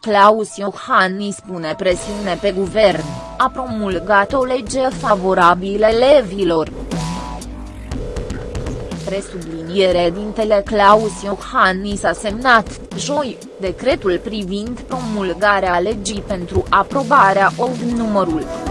Claus Iohannis pune presiune pe guvern, a promulgat o lege favorabilă elevilor. Presubliniere dintele Claus Iohannis a semnat, joi, decretul privind promulgarea legii pentru aprobarea OG numărul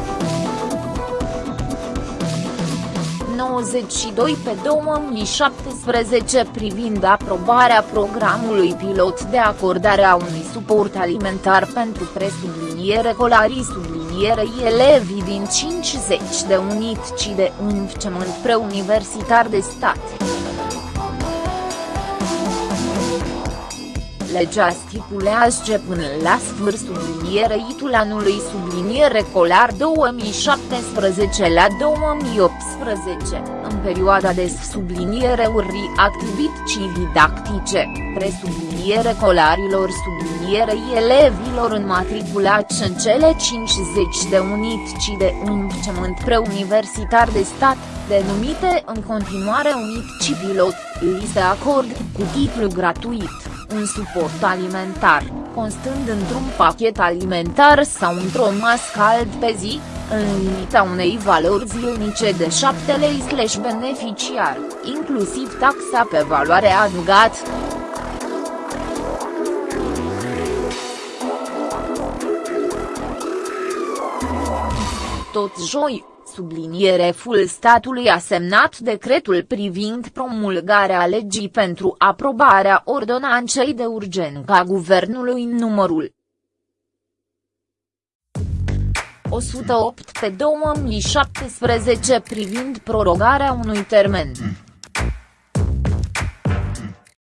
92 pe 2017 privind aprobarea programului pilot de acordare a unui suport alimentar pentru presubliniere colarii sublinierei elevii din 50 de unități de învățământ preuniversitar de stat. Legea stipulează că până la sfârșitul sublinierei anului subliniere colar 2017 la 2018, în perioada de subliniere uri activități didactice, presubliniere colarilor sublinierei elevilor înmatriculați în cele 50 de unități de învățământ preuniversitar de stat, denumite în continuare unități pilot, li se acord, cu titlu gratuit un suport alimentar, constând într-un pachet alimentar sau într-o mască cald pe zi, în limita unei valori zilnice de 7 lei slash beneficiar, inclusiv taxa pe valoare adăugată. Tot joi, subliniereful statului a semnat decretul privind promulgarea legii pentru aprobarea ordonanței de urgență a guvernului în numărul 108 pe 2017 privind prorogarea unui termen